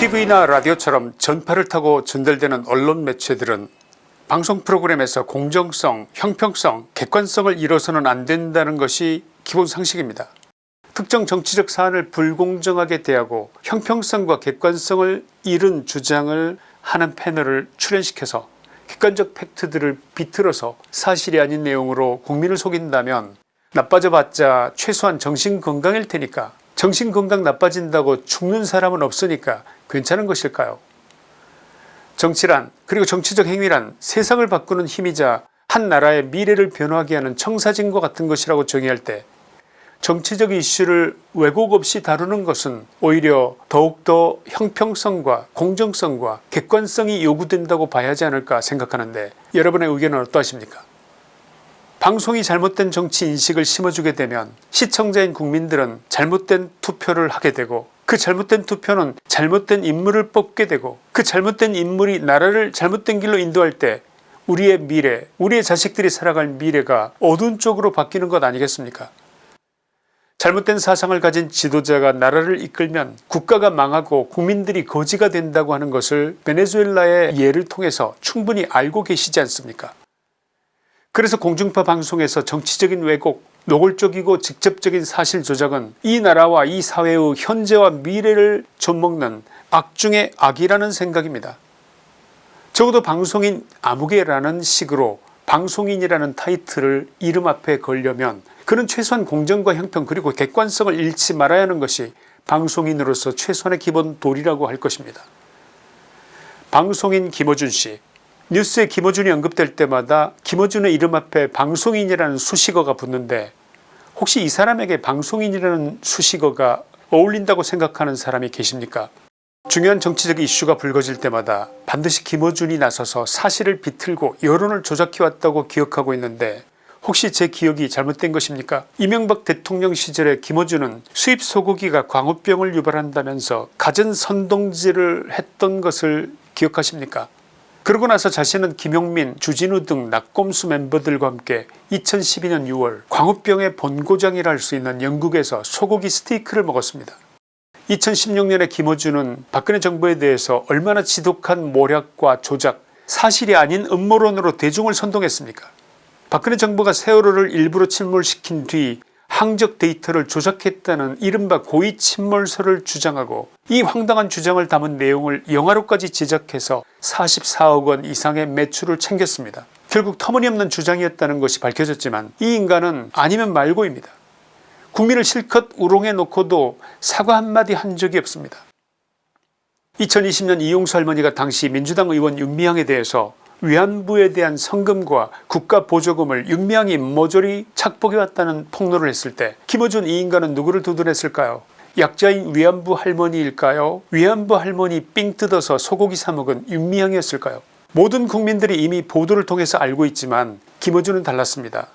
TV나 라디오처럼 전파를 타고 전달되는 언론 매체들은 방송 프로그램에서 공정성, 형평성, 객관성을 잃어서는 안 된다는 것이 기본 상식입니다. 특정 정치적 사안을 불공정하게 대하고 형평성과 객관성을 잃은 주장을 하는 패널을 출연시켜서 객관적 팩트들을 비틀어서 사실이 아닌 내용으로 국민을 속인다면 나빠져봤자 최소한 정신건강일 테니까 정신건강 나빠진다고 죽는 사람은 없으니까 괜찮은 것일까요? 정치란 그리고 정치적 행위란 세상을 바꾸는 힘이자 한 나라의 미래를 변화하게 하는 청사진과 같은 것이라고 정의할 때 정치적 이슈를 왜곡 없이 다루는 것은 오히려 더욱더 형평성과 공정성과 객관성이 요구된다고 봐야 하지 않을까 생각하는데 여러분의 의견은 어떠하십니까 방송이 잘못된 정치 인식을 심어주게 되면 시청자인 국민들은 잘못된 투표를 하게 되고 그 잘못된 투표는 잘못된 인물을 뽑게 되고 그 잘못된 인물이 나라를 잘못된 길로 인도할 때 우리의 미래 우리의 자식들이 살아갈 미래가 어두운 쪽으로 바뀌는 것 아니겠습니까? 잘못된 사상을 가진 지도자가 나라를 이끌면 국가가 망하고 국민들이 거지가 된다고 하는 것을 베네수엘라의 예를 통해서 충분히 알고 계시지 않습니까 그래서 공중파 방송에서 정치적인 왜곡 노골적이고 직접적인 사실 조작은 이 나라와 이 사회의 현재와 미래를 좀먹는 악중의 악이라는 생각입니다. 적어도 방송인 아무개라는 식으로 방송인이라는 타이틀을 이름 앞에 걸려면 그는 최소한 공정과 형평 그리고 객관성을 잃지 말아야 하는 것이 방송인으로서 최소한의 기본 도리라고 할 것입니다. 방송인 김어준씨 뉴스에 김어준이 언급될 때마다 김어준의 이름 앞에 방송인이라는 수식어가 붙는데 혹시 이 사람에게 방송인이라는 수식어가 어울린다고 생각하는 사람이 계십니까? 중요한 정치적 이슈가 불거질 때마다 반드시 김어준이 나서서 사실을 비틀고 여론을 조작해왔다고 기억하고 있는데 혹시 제 기억이 잘못된 것입니까? 이명박 대통령 시절에 김어준은 수입 소고기가 광우병을 유발한다면서 가전 선동질을 했던 것을 기억하십니까 그러고 나서 자신은 김용민 주진우 등 낙검수 멤버들과 함께 2012년 6월 광우병의 본고장이라 할 수 있는 영국에서 소고기 스테이크를 먹었습니다. 2016년에 김어준은 박근혜 정부에 대해서 얼마나 지독한 모략과 조작 사실이 아닌 음모론으로 대중을 선동했습니까 박근혜 정부가 세월호를 일부러 침몰시킨 뒤 항적 데이터를 조작했다는 이른바 고의 침몰설을 주장하고 이 황당한 주장을 담은 내용을 영화로까지 제작해서 44억원 이상의 매출을 챙겼습니다. 결국 터무니없는 주장이었다는 것이 밝혀졌지만 이 인간은 아니면 말고입니다. 국민을 실컷 우롱해 놓고도 사과 한마디 한 적이 없습니다. 2020년 이용수 할머니가 당시 민주당 의원 윤미향에 대해서 위안부에 대한 성금과 국가보조금을 윤미향이 모조리 착복해왔다는 폭로를 했을 때 김어준 이 인간은 누구를 두둔했을까요 약자인 위안부 할머니일까요 위안부 할머니 삥 뜯어서 소고기 사먹은 윤미향이었을까요 모든 국민들이 이미 보도를 통해서 알고 있지만 김어준은 달랐습니다.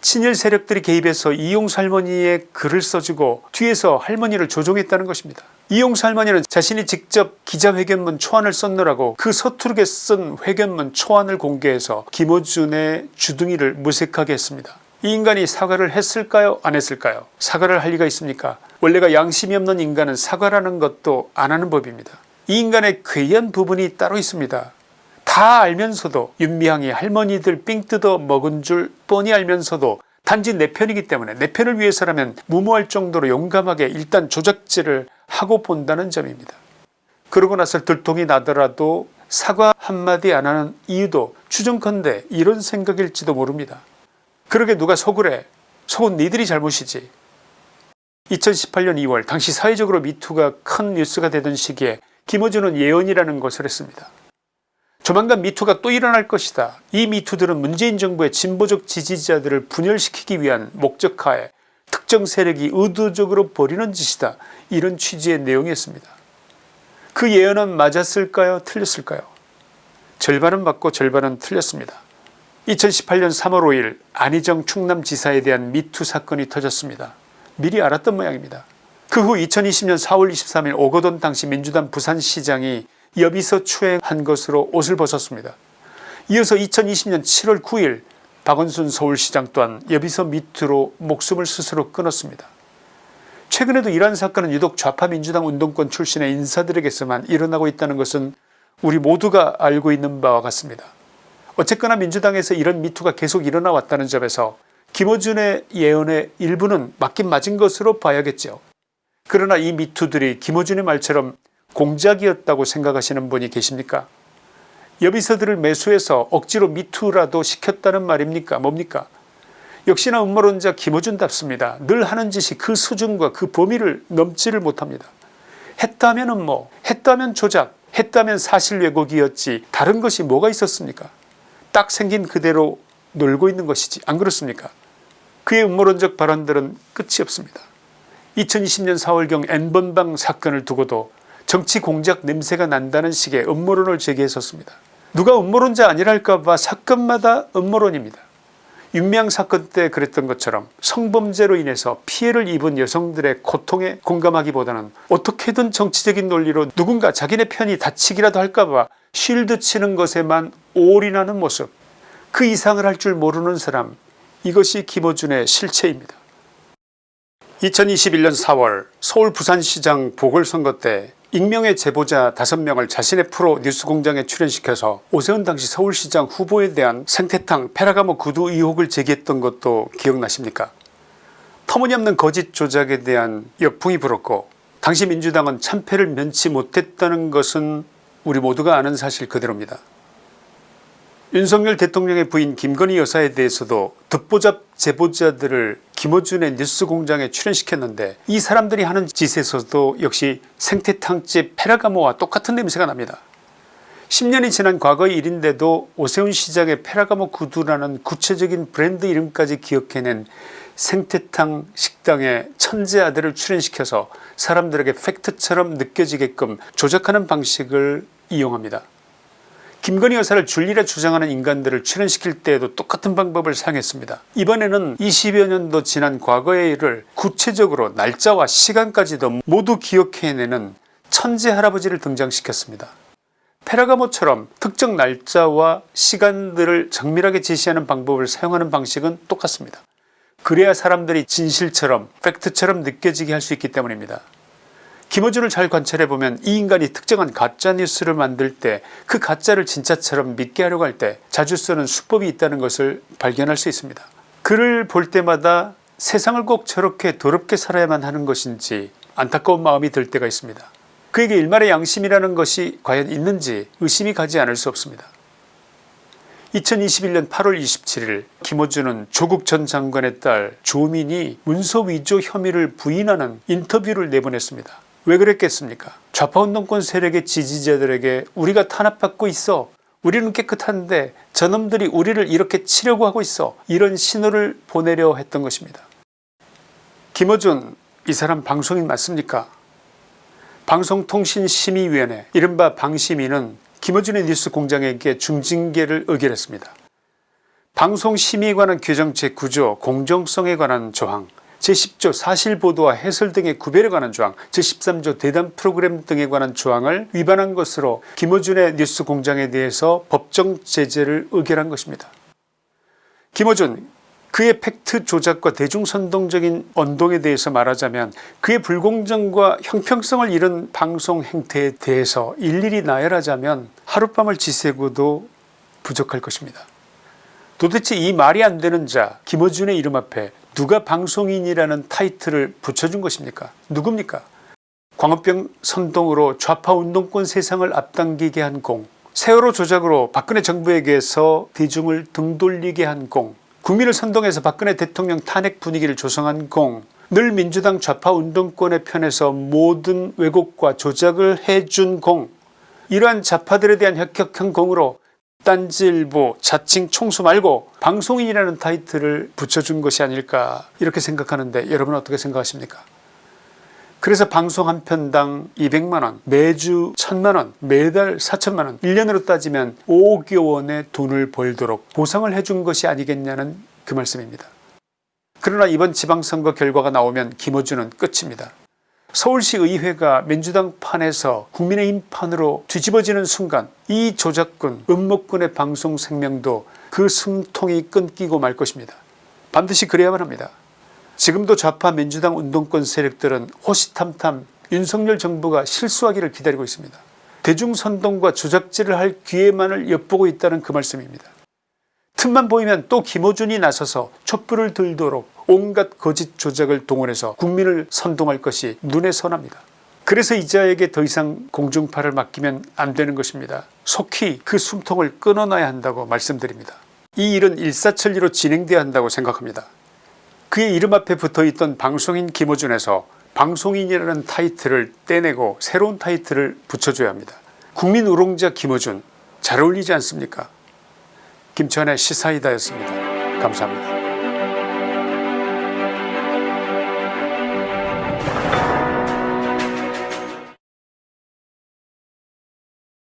친일 세력들이 개입해서 이용수 할머니의 글을 써주고 뒤에서 할머니를 조종했다는 것입니다. 이용수 할머니는 자신이 직접 기자회견문 초안을 썼느라고 그 서투르게 쓴 회견문 초안을 공개해서 김어준의 주둥이를 무색하게 했습니다. 이 인간이 사과를 했을까요 안 했을까요 사과를 할 리가 있습니까 원래가 양심이 없는 인간은 사과라는 것도 안 하는 법입니다. 이 인간의 괴이한 부분이 따로 있습니다. 다 알면서도 윤미향이 할머니들 삥 뜯어 먹은 줄 뻔히 알면서도 단지 내 편이기 때문에 내 편을 위해서라면 무모할 정도로 용감하게 일단 조작질을 하고 본다는 점입니다. 그러고 나서 들통이 나더라도 사과 한마디 안 하는 이유도 추정컨대 이런 생각일지도 모릅니다. 그러게 누가 속을 해 속은 니들이 잘못이지 2018년 2월 당시 사회적으로 미투가 큰 뉴스가 되던 시기에 김어준은 예언이라는 것을 했습니다. 조만간 미투가 또 일어날 것이다. 이 미투들은 문재인 정부의 진보적 지지자들을 분열시키기 위한 목적하에 특정 세력이 의도적으로 벌이는 짓이다. 이런 취지의 내용이었습니다. 그 예언은 맞았을까요 틀렸을까요 절반은 맞고 절반은 틀렸습니다. 2018년 3월 5일 안희정 충남지사에 대한 미투 사건이 터졌습니다. 미리 알았던 모양입니다. 그 후 2020년 4월 23일 오거돈 당시 민주당 부산시장이 여비서 추행한 것으로 옷을 벗었습니다. 이어서 2020년 7월 9일 박원순 서울시장 또한 여비서 밑으로 목숨을 스스로 끊었습니다. 최근에도 이러한 사건은 유독 좌파 민주당 운동권 출신의 인사들에게서만 일어나고 있다는 것은 우리 모두가 알고 있는 바와 같습니다. 어쨌거나 민주당에서 이런 미투가 계속 일어나 왔다는 점에서 김어준의 예언의 일부는 맞긴 맞은 것으로 봐야겠죠. 그러나 이 미투들이 김어준의 말처럼 공작이었다고 생각하시는 분이 계십니까 여비서들을 매수해서 억지로 미투라도 시켰다는 말입니까 뭡니까 역시나 음모론자 김어준답습니다. 늘 하는 짓이 그 수준과 그 범위를 넘지를 못합니다. 했다면 음모 했다면 조작 했다면 사실 왜곡이었지 다른 것이 뭐가 있었습니까 딱 생긴 그대로 놀고 있는 것이지 안 그렇습니까 그의 음모론적 발언들은 끝이 없습니다. 2020년 4월경 N번방 사건을 두고도 정치 공작 냄새가 난다는 식의 음모론을 제기했었습니다. 누가 음모론자 아니랄까봐 사건마다 음모론입니다. 윤미향 사건 때 그랬던 것처럼 성범죄로 인해서 피해를 입은 여성들의 고통에 공감하기보다는 어떻게든 정치적인 논리로 누군가 자기네 편이 다치기라도 할까봐 쉴드 치는 것에만 올인하는 모습 그 이상을 할 줄 모르는 사람 이것이 김어준의 실체입니다. 2021년 4월 서울 부산시장 보궐선거 때 익명의 제보자 5명을 자신의 프로 뉴스공장에 출연시켜서 오세훈 당시 서울시장 후보에 대한 생태탕 페라가모 구두 의혹을 제기했던 것도 기억나십니까 터무니없는 거짓 조작에 대한 역풍이 불었고 당시 민주당은 참패를 면치 못했다는 것은 우리 모두가 아는 사실 그대로입니다. 윤석열 대통령의 부인 김건희 여사에 대해서도 듣보잡 제보자들을 김어준의 뉴스공장에 출연시켰는데 이 사람들이 하는 짓에서도 역시 생태탕집 페라가모와 똑같은 냄새가 납니다. 10년이 지난 과거의 일인데도 오세훈 시장의 페라가모 구두라는 구체적인 브랜드 이름까지 기억해낸 생태탕 식당에 천재 아들을 출연시켜서 사람들에게 팩트처럼 느껴지게끔 조작하는 방식을 이용합니다. 김건희 여사를 줄리라 주장하는 인간들을 출연시킬 때에도 똑같은 방법을 사용했습니다. 이번에는 20여 년도 지난 과거의 일을 구체적으로 날짜와 시간까지도 모두 기억해내는 천재 할아버지를 등장시켰습니다. 페라가모처럼 특정 날짜와 시간들을 정밀하게 제시하는 방법을 사용하는 방식은 똑같습니다. 그래야 사람들이 진실처럼 팩트처럼 느껴지게 할 수 있기 때문입니다. 김어준을 잘 관찰해보면 이 인간이 특정한 가짜뉴스를 만들 때 그 가짜를 진짜처럼 믿게 하려고 할 때 자주 쓰는 수법이 있다는 것을 발견할 수 있습니다. 그를 볼 때마다 세상을 꼭 저렇게 더럽게 살아야만 하는 것인지 안타까운 마음이 들 때가 있습니다. 그에게 일말의 양심이라는 것이 과연 있는지 의심이 가지 않을 수 없습니다. 2021년 8월 27일 김어준은 조국 전 장관의 딸 조민이 문서 위조 혐의를 부인하는 인터뷰를 내보냈습니다. 왜 그랬겠습니까 좌파운동권 세력의 지지자들에게 우리가 탄압받고 있어 우리는 깨끗한데 저놈들이 우리를 이렇게 치려고 하고 있어 이런 신호를 보내려 했던 것입니다. 김어준 이 사람 방송인 맞습니까 방송통신심의위원회 이른바 방심위는 김어준의 뉴스 공장에게 중징계를 의결했습니다. 방송심의에 관한 규정 제9조 공정성에 관한 조항 제10조 사실보도와 해설 등의 구별에 관한 조항 제13조 대담 프로그램 등에 관한 조항을 위반한 것으로 김어준의 뉴스공장에 대해서 법정 제재를 의결한 것입니다. 김어준 그의 팩트 조작과 대중선동적인 언동에 대해서 말하자면 그의 불공정과 형평성을 잃은 방송 행태에 대해서 일일이 나열하자면 하룻밤을 지새고도 부족할 것입니다. 도대체 이 말이 안되는 자 김어준의 이름 앞에 누가 방송인이라는 타이틀을 붙여준 것입니까? 누굽니까? 광우병 선동으로 좌파 운동권 세상을 앞당기게 한 공 세월호 조작으로 박근혜 정부에게서 대중을 등 돌리게 한 공 국민을 선동해서 박근혜 대통령 탄핵 분위기를 조성한 공 늘 민주당 좌파 운동권의 편에서 모든 왜곡과 조작을 해준 공 이러한 좌파들에 대한 혁혁한 공으로 딴지일보 자칭 총수 말고 방송인이라는 타이틀을 붙여준 것이 아닐까 이렇게 생각하는데 여러분 은 어떻게 생각하십니까 그래서 방송 한 편당 200만원 매주 1000만원 매달 4천만원 1년으로 따지면 5억 원의 돈을 벌도록 보상을 해준 것이 아니겠냐는 그 말씀입니다. 그러나 이번 지방선거 결과가 나오면 김어준은 끝입니다. 서울시 의회가 민주당 판에서 국민의힘 판으로 뒤집어지는 순간 이 조작꾼 음모꾼의 방송 생명도 그 숨통이 끊기고 말 것입니다. 반드시 그래야만 합니다. 지금도 좌파 민주당 운동권 세력들은 호시탐탐 윤석열 정부가 실수하기를 기다리고 있습니다. 대중선동과 조작질을 할 기회만을 엿보고 있다는 그 말씀입니다. 틈만 보이면 또 김어준이 나서서 촛불을 들도록 온갖 거짓 조작을 동원해서 국민을 선동할 것이 눈에 선합니다. 그래서 이자에게 더 이상 공중파를 맡기면 안 되는 것입니다. 속히 그 숨통을 끊어놔야 한다고 말씀드립니다. 이 일은 일사천리로 진행돼야 한다고 생각합니다. 그의 이름 앞에 붙어있던 방송인 김어준에서 방송인이라는 타이틀을 떼내고 새로운 타이틀을 붙여줘야 합니다. 국민 우롱자 김어준 잘 어울리지 않습니까 김치환의 시사이다였습니다. 감사합니다.